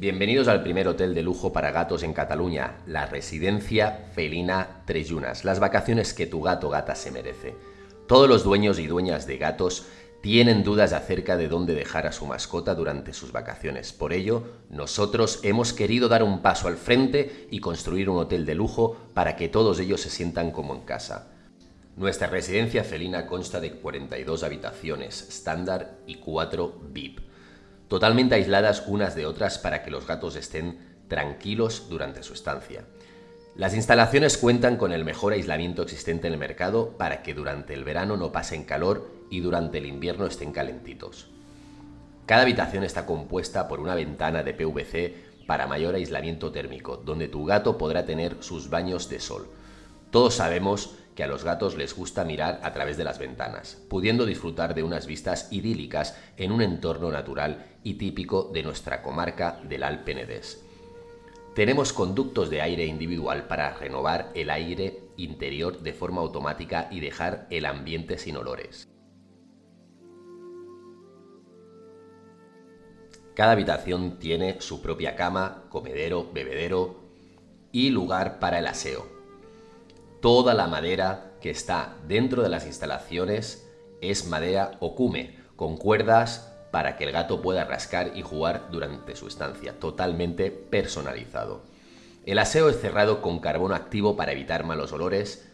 Bienvenidos al primer hotel de lujo para gatos en Cataluña, la residencia felina Trellunas, las vacaciones que tu gato gata se merece. Todos los dueños y dueñas de gatos tienen dudas acerca de dónde dejar a su mascota durante sus vacaciones. Por ello, nosotros hemos querido dar un paso al frente y construir un hotel de lujo para que todos ellos se sientan como en casa. Nuestra residencia felina consta de 42 habitaciones estándar y 4 VIP totalmente aisladas unas de otras para que los gatos estén tranquilos durante su estancia. Las instalaciones cuentan con el mejor aislamiento existente en el mercado para que durante el verano no pasen calor y durante el invierno estén calentitos. Cada habitación está compuesta por una ventana de PVC para mayor aislamiento térmico, donde tu gato podrá tener sus baños de sol. Todos sabemos a los gatos les gusta mirar a través de las ventanas, pudiendo disfrutar de unas vistas idílicas en un entorno natural y típico de nuestra comarca del Alpenedés. Tenemos conductos de aire individual para renovar el aire interior de forma automática y dejar el ambiente sin olores. Cada habitación tiene su propia cama, comedero, bebedero y lugar para el aseo, Toda la madera que está dentro de las instalaciones es madera okume, con cuerdas para que el gato pueda rascar y jugar durante su estancia, totalmente personalizado. El aseo es cerrado con carbón activo para evitar malos olores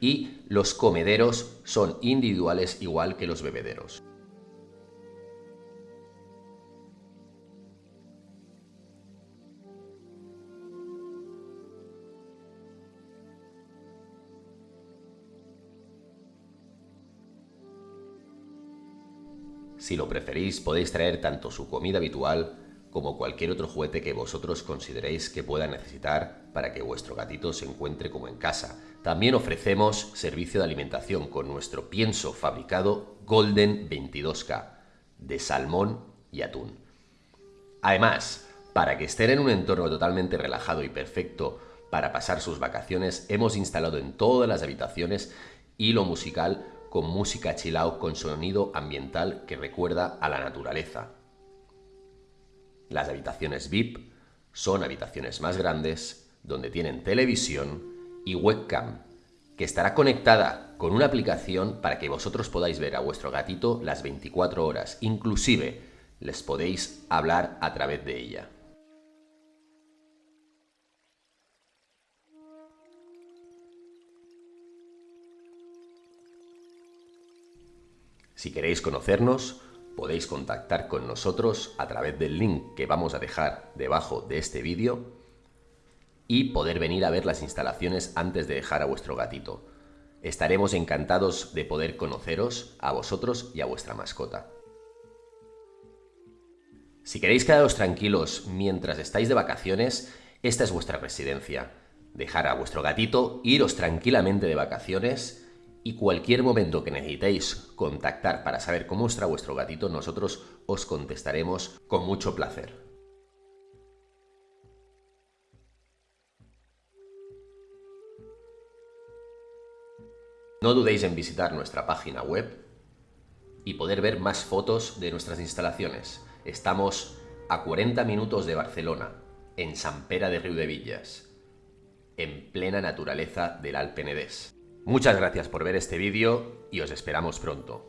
y los comederos son individuales igual que los bebederos. Si lo preferís, podéis traer tanto su comida habitual como cualquier otro juguete que vosotros consideréis que pueda necesitar para que vuestro gatito se encuentre como en casa. También ofrecemos servicio de alimentación con nuestro pienso fabricado Golden 22K de salmón y atún. Además, para que estén en un entorno totalmente relajado y perfecto para pasar sus vacaciones, hemos instalado en todas las habitaciones hilo musical con música chill con sonido ambiental que recuerda a la naturaleza. Las habitaciones VIP son habitaciones más grandes donde tienen televisión y webcam que estará conectada con una aplicación para que vosotros podáis ver a vuestro gatito las 24 horas. Inclusive les podéis hablar a través de ella. Si queréis conocernos, podéis contactar con nosotros a través del link que vamos a dejar debajo de este vídeo y poder venir a ver las instalaciones antes de dejar a vuestro gatito. Estaremos encantados de poder conoceros a vosotros y a vuestra mascota. Si queréis quedaros tranquilos mientras estáis de vacaciones, esta es vuestra residencia. Dejar a vuestro gatito, iros tranquilamente de vacaciones y cualquier momento que necesitéis contactar para saber cómo está vuestro gatito, nosotros os contestaremos con mucho placer. No dudéis en visitar nuestra página web y poder ver más fotos de nuestras instalaciones. Estamos a 40 minutos de Barcelona, en San Pera de Villas, en plena naturaleza del Alpenedés. Muchas gracias por ver este vídeo y os esperamos pronto.